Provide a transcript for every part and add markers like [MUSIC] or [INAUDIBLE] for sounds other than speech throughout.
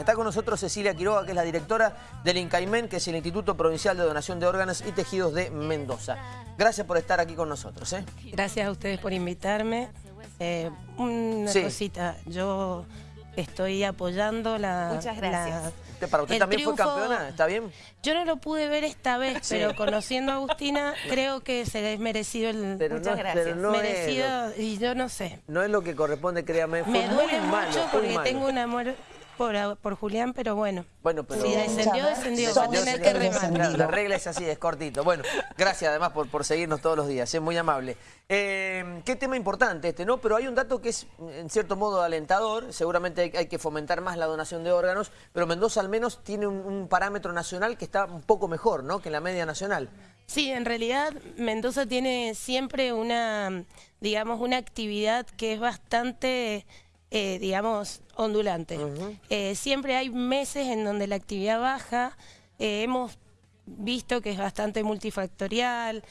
Está con nosotros Cecilia Quiroga, que es la directora del INCAIMEN, que es el Instituto Provincial de Donación de Órganos y Tejidos de Mendoza. Gracias por estar aquí con nosotros. ¿eh? Gracias a ustedes por invitarme. Eh, una cosita, yo estoy apoyando la... Muchas gracias. ¿Para usted también fue campeona? ¿Está bien? Yo no lo pude ver esta vez, pero conociendo a Agustina, [LAUGHS] creo que se es merecido el... Muchas gracias. merecido, y yo no sé. No es lo que corresponde, créame. Me duele mucho porque tengo un amor por, Julián, pero bueno. Bueno, pero... Si descendió, descendió. Va a tener que remar. La regla es así, es cortito. Bueno, gracias además por, por seguirnos todos los días, es muy amable. Eh, qué tema importante este, ¿no? Pero hay un dato que es, en cierto modo, alentador. Seguramente hay, que fomentar más la donación de órganos, pero Mendoza al menos tiene un, un parámetro nacional que está un poco mejor, ¿no? Que la media nacional. Sí, en realidad Mendoza tiene siempre una, digamos, una actividad que es bastante eh, digamos, ondulante. Eh, siempre hay meses en donde la actividad baja, eh, hemos visto que es bastante multifactorial,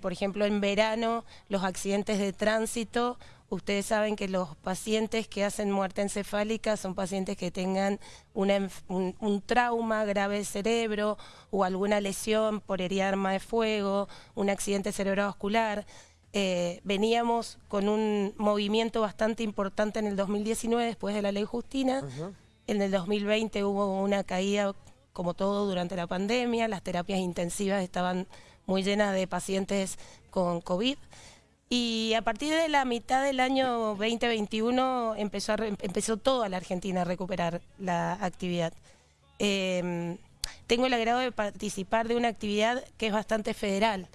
por ejemplo en verano los accidentes de tránsito, ustedes saben que los pacientes que hacen muerte encefálica son pacientes que tengan un, un, trauma grave de cerebro o alguna lesión por herida arma de fuego, un accidente cerebrovascular. Eh, veníamos con un movimiento bastante importante en el 2019 después de la ley Justina. En el 2020 hubo una caída como todo durante la pandemia, las terapias intensivas estaban muy llenas de pacientes con COVID. Y a partir de la mitad del año 2021 empezó, empezó toda la Argentina a recuperar la actividad. Em, tengo el agrado de participar de una actividad que es bastante federal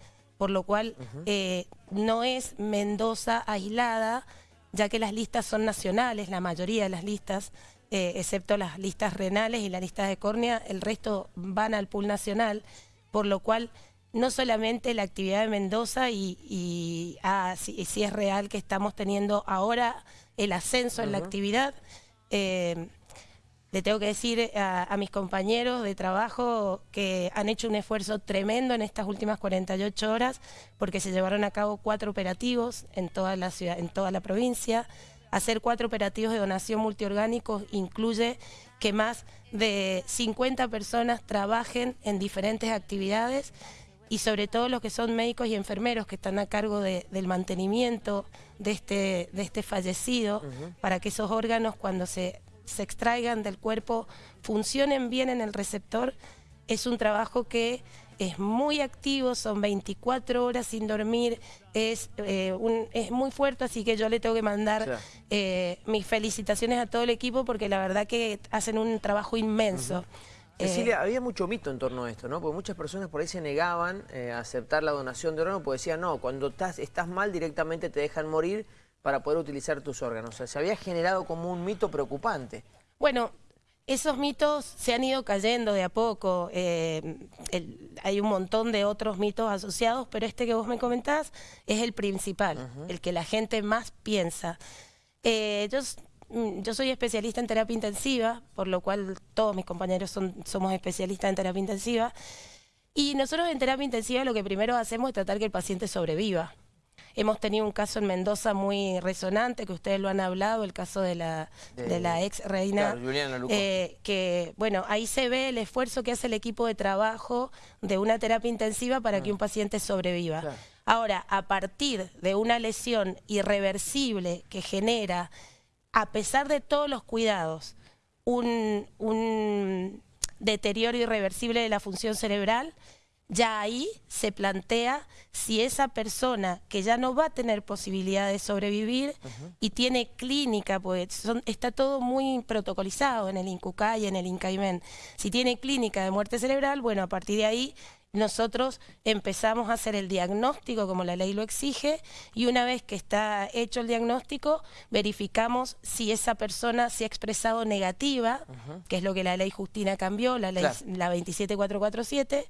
por lo cual eh, no es Mendoza aislada, ya que las listas son nacionales, la mayoría de las listas, eh, excepto las listas renales y las listas de córnea, el resto van al pool nacional, por lo cual no solamente la actividad de Mendoza y, ah, si, es real que estamos teniendo ahora el ascenso en la actividad, eh, le tengo que decir a, mis compañeros de trabajo que han hecho un esfuerzo tremendo en estas últimas 48 horas porque se llevaron a cabo cuatro operativos en toda la ciudad, en toda la provincia. Hacer cuatro operativos de donación multiorgánicos incluye que más de 50 personas trabajen en diferentes actividades y sobre todo los que son médicos y enfermeros que están a cargo del mantenimiento de este, de este fallecido, para que esos órganos cuando se se extraigan del cuerpo, funcionen bien en el receptor, es un trabajo que es muy activo, son 24 horas sin dormir, es, eh, es muy fuerte, así que yo le tengo que mandar eh, mis felicitaciones a todo el equipo porque la verdad que hacen un trabajo inmenso. Cecilia, eh, había mucho mito en torno a esto, ¿no? Porque muchas personas por ahí se negaban a aceptar la donación de órganos porque decían, no, cuando estás, estás mal directamente te dejan morir para poder utilizar tus órganos. O sea, se había generado como un mito preocupante. Bueno, esos mitos se han ido cayendo de a poco. Eh, hay un montón de otros mitos asociados, pero este que vos me comentás es el principal, el que la gente más piensa. Eh, yo, mm, yo, soy especialista en terapia intensiva, por lo cual todos mis compañeros son, somos especialistas en terapia intensiva. Y nosotros en terapia intensiva lo que primero hacemos es tratar que el paciente sobreviva. Hemos tenido un caso en Mendoza muy resonante, que ustedes lo han hablado, el caso de la, de, la ex reina. eh, que, bueno, ahí se ve el esfuerzo que hace el equipo de trabajo de una terapia intensiva para que ah. un paciente sobreviva. Ahora, a partir de una lesión irreversible que genera, a pesar de todos los cuidados, un, un deterioro irreversible de la función cerebral, ya ahí se plantea si esa persona que ya no va a tener posibilidad de sobrevivir y tiene clínica, pues está todo muy protocolizado en el INCUCA y en el INCAIMEN, si tiene clínica de muerte cerebral, bueno, a partir de ahí nosotros empezamos a hacer el diagnóstico como la ley lo exige y una vez que está hecho el diagnóstico verificamos si esa persona se ha expresado negativa, que es lo que la ley Justina cambió, la ley la 27447,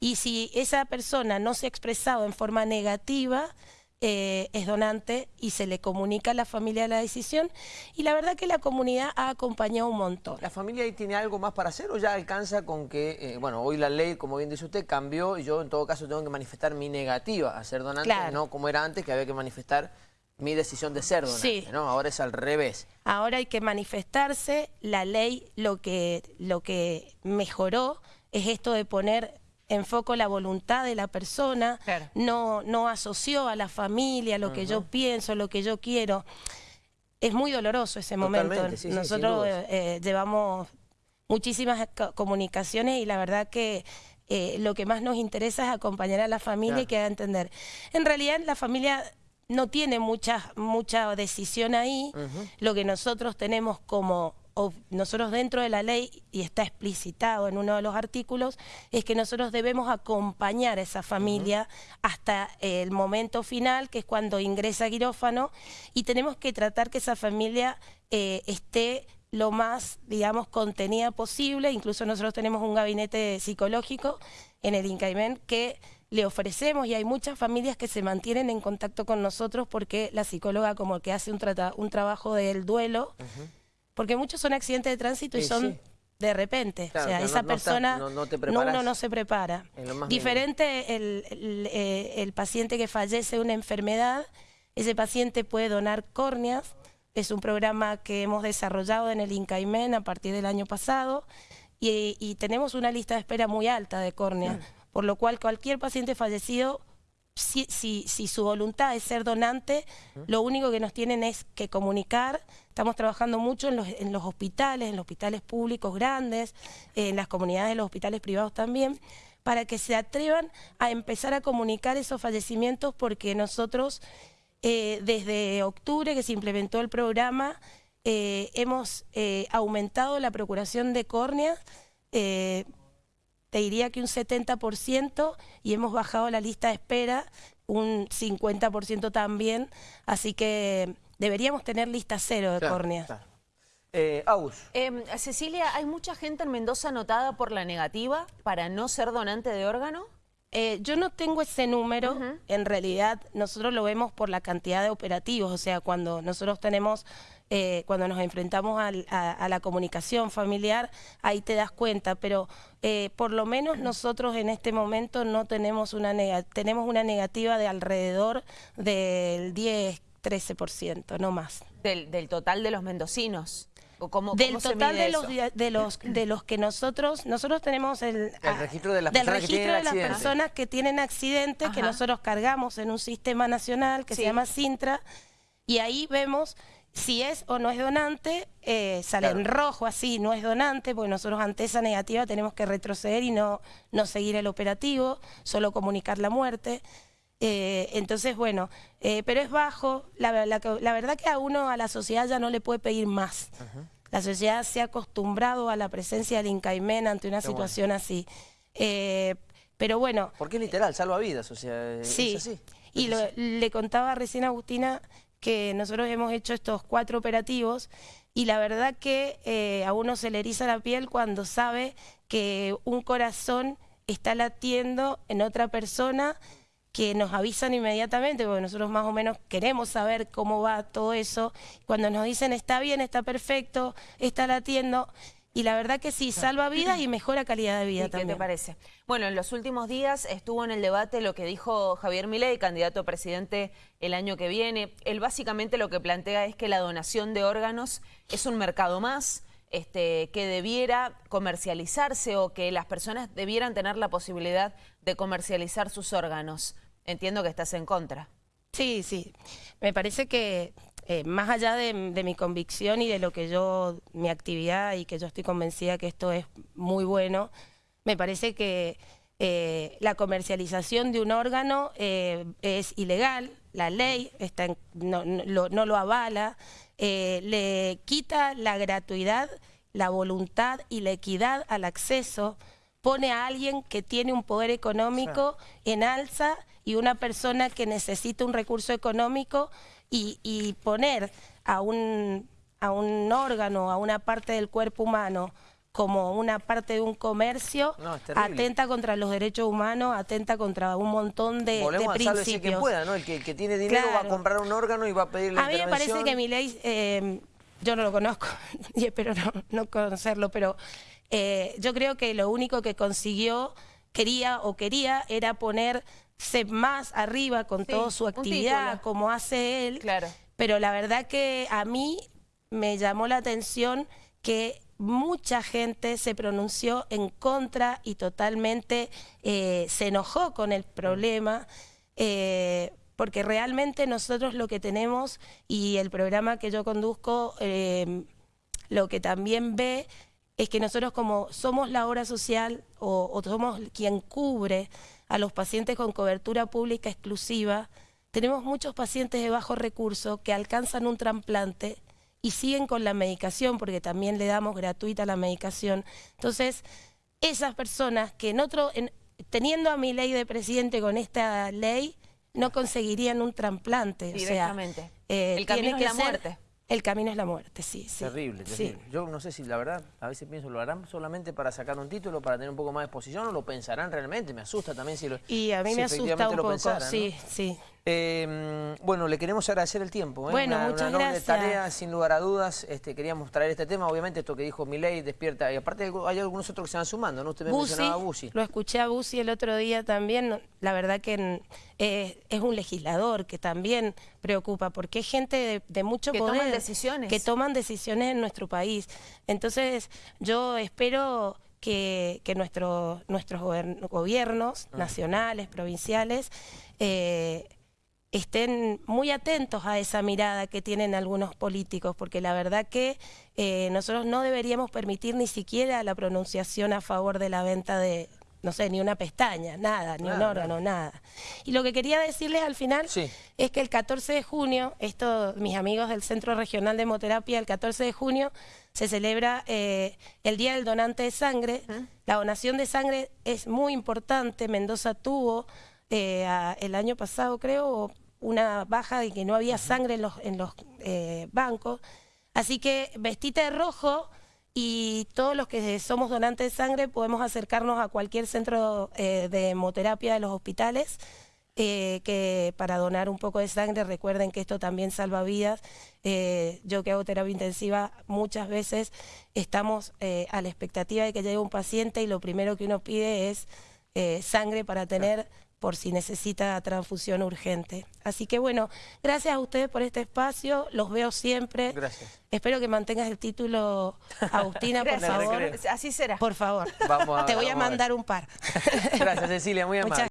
y si esa persona no se ha expresado en forma negativa, eh, es donante y se le comunica a la familia la decisión y la verdad que la comunidad ha acompañado un montón. ¿La familia ahí tiene algo más para hacer o ya alcanza con que, eh, bueno, hoy la ley, como bien dice usted, cambió y yo en todo caso tengo que manifestar mi negativa a ser donante, no como era antes que había que manifestar mi decisión de ser donante, Sí. ¿no? Ahora es al revés. Ahora hay que manifestarse. La ley lo que, lo que mejoró es esto de poner en foco la voluntad de la persona. Claro. No, no asoció a la familia lo que yo pienso, lo que yo quiero. Es muy doloroso ese momento. Totalmente, sí, Nosotros dudas. eh, llevamos muchísimas co- comunicaciones y la verdad que eh, lo que más nos interesa es acompañar a la familia y que haga entender. En realidad la familia no tiene mucha, mucha decisión ahí. Lo que nosotros tenemos como nosotros dentro de la ley, y está explicitado en uno de los artículos, es que nosotros debemos acompañar a esa familia hasta el momento final, que es cuando ingresa a quirófano, y tenemos que tratar que esa familia eh, esté lo más, digamos, contenida posible. Incluso nosotros tenemos un gabinete psicológico en el INCAIMEN que le ofrecemos y hay muchas familias que se mantienen en contacto con nosotros porque la psicóloga como que hace un, trata- un trabajo del duelo, porque muchos son accidentes de tránsito y Sí, son sí. de repente. Claro, o sea, esa no persona no- te uno no se prepara. Diferente el, el, eh, el paciente que fallece de una enfermedad, ese paciente puede donar córneas. Es un programa que hemos desarrollado en el INCAIMEN a partir del año pasado y, y tenemos una lista de espera muy alta de córneas, por lo cual cualquier paciente fallecido, si, si, si su voluntad es ser donante, lo único que nos tienen es que comunicar. Estamos trabajando mucho en los, en los hospitales, en los hospitales públicos grandes, en las comunidades de los hospitales privados también, para que se atrevan a empezar a comunicar esos fallecimientos porque nosotros eh, desde octubre que se implementó el programa eh, hemos eh, aumentado la procuración de córneas, te diría que un 70% y hemos bajado la lista de espera un 50% también, así que deberíamos tener lista cero de Claro, córneas. claro. Eh, Agus, Em, Cecilia, ¿hay mucha gente en Mendoza anotada por la negativa para no ser donante de órgano? Eh, yo no tengo ese número, en realidad nosotros lo vemos por la cantidad de operativos, o sea, cuando nosotros tenemos, eh, cuando nos enfrentamos al- a, a la comunicación familiar, ahí te das cuenta, pero eh, por lo menos nosotros en este momento no tenemos una, nega- tenemos una negativa de alrededor del 10-13%, no más. Del, del total de los mendocinos. ¿O cómo, Del cómo se total de los, de los de los que nosotros nosotros tenemos el, El registro de las del personas que registro tienen de las accidentes. personas que tienen accidentes que nosotros cargamos en un sistema nacional que Sí. se llama Sintra y ahí vemos si es o no es donante, eh, sale en rojo así, no es donante, porque nosotros ante esa negativa tenemos que retroceder y no, no seguir el operativo, solo comunicar la muerte. Eh, entonces, bueno, eh, pero es bajo. La, la- la verdad que a uno, a la sociedad ya no le puede pedir más. La sociedad se ha acostumbrado a la presencia del Incaimen ante una Qué bueno. situación así. Eh, pero bueno, porque es literal, salva vidas, o sea, Sí, es así. y lo- le contaba recién a Agustina que nosotros hemos hecho estos cuatro operativos y la verdad que eh, a uno se le eriza la piel cuando sabe que un corazón está latiendo en otra persona que nos avisan inmediatamente, porque nosotros más o menos queremos saber cómo va todo eso. Cuando nos dicen está bien, está perfecto, está latiendo, y la verdad que sí, salva vidas y mejora calidad de vida ¿Y ¿Qué también. te parece? Bueno, en los últimos días estuvo en el debate lo que dijo Javier Milei, candidato a presidente el año que viene. Él básicamente lo que plantea es que la donación de órganos es un mercado más, este, que debiera comercializarse o que las personas debieran tener la posibilidad de comercializar sus órganos. Entiendo que estás en contra. Sí, sí. Me parece que eh, más allá de, de mi convicción y de lo que yo, mi actividad y que yo estoy convencida que esto es muy bueno, me parece que eh, la comercialización de un órgano eh, es ilegal, la ley está en- no, no lo, no lo avala, le quita la gratuidad, la voluntad y la equidad al acceso, pone a alguien que tiene un poder económico en alza y una persona que necesita un recurso económico y, y poner a un, a un órgano, a una parte del cuerpo humano como una parte de un comercio, No, atenta contra los derechos humanos, atenta contra un montón de, de Volvemos a quien principios. pueda, ¿no? El que, el que tiene dinero va a comprar un órgano y va a pedir la A mí me parece que mi ley, eh, yo no lo conozco [LAUGHS] y espero no, no conocerlo, pero eh, yo creo que lo único que consiguió, quería o quería, era poner se más arriba con Sí, toda su actividad, como hace él. Claro. Pero la verdad que a mí me llamó la atención que mucha gente se pronunció en contra y totalmente eh, se enojó con el problema. eh, porque realmente nosotros lo que tenemos y el programa que yo conduzco eh, lo que también ve es que nosotros como somos la obra social o, o somos quien cubre a los pacientes con cobertura pública exclusiva, tenemos muchos pacientes de bajo recurso que alcanzan un trasplante y siguen con la medicación porque también le damos gratuita la medicación. Entonces, esas personas que en otro, en- teniendo a mi ley de presidente con esta ley, no conseguirían un trasplante. O sea, Directamente. eh, El camino tiene es la ser- muerte. El camino es la muerte, sí. sí. Terrible, Sí. terrible. Yo no sé si la verdad, a veces pienso, ¿lo harán solamente para sacar un título, para tener un poco más de exposición o lo pensarán realmente? Me asusta también si lo Y a mí si me asusta un poco, pensaran, ¿no? sí, sí. Eh, bueno, le queremos agradecer el tiempo. ¿eh? Bueno, una, muchas una enorme gracias. tarea, sin lugar a dudas. Este, queríamos traer este tema. Obviamente, esto que dijo Milei despierta. Y aparte, hay algunos otros que se van sumando, ¿no? Usted me Bussi, mencionaba a Bussi. lo escuché a Bussi el otro día también. La verdad que mm, eh, es un legislador que también preocupa, porque es gente de, de mucho Que poder. toman decisiones. Que toman decisiones en nuestro país. Entonces, yo espero que, que nuestro- nuestros gobiernos nacionales, provinciales, eh, estén muy atentos a esa mirada que tienen algunos políticos, porque la verdad que eh, nosotros no deberíamos permitir ni siquiera la pronunciación a favor de la venta de, no sé, ni una pestaña, nada, ni un órgano, nada. Y lo que quería decirles al final Sí. es que el 14 de junio, esto, mis amigos del Centro Regional de Hemoterapia, el 14 de junio se celebra eh, el Día del Donante de Sangre. La donación de sangre es muy importante. Mendoza tuvo eh, a- el año pasado, creo, una baja de que no había sangre en los, en los eh, bancos. Así que vestite de rojo y todos los que somos donantes de sangre podemos acercarnos a cualquier centro eh, de hemoterapia de los hospitales eh, que para donar un poco de sangre, recuerden que esto también salva vidas. Eh, yo que hago terapia intensiva, muchas veces estamos eh, a la expectativa de que llegue un paciente y lo primero que uno pide es sangre para tener por si necesita transfusión urgente. Así que bueno, gracias a ustedes por este espacio, los veo siempre. Gracias. Espero que mantengas el título, Agustina, por [LAUGHS] favor. Así será. Por favor. Vamos a- Te voy a vamos a ver. mandar un par. Gracias, Cecilia, muy amable. Muchas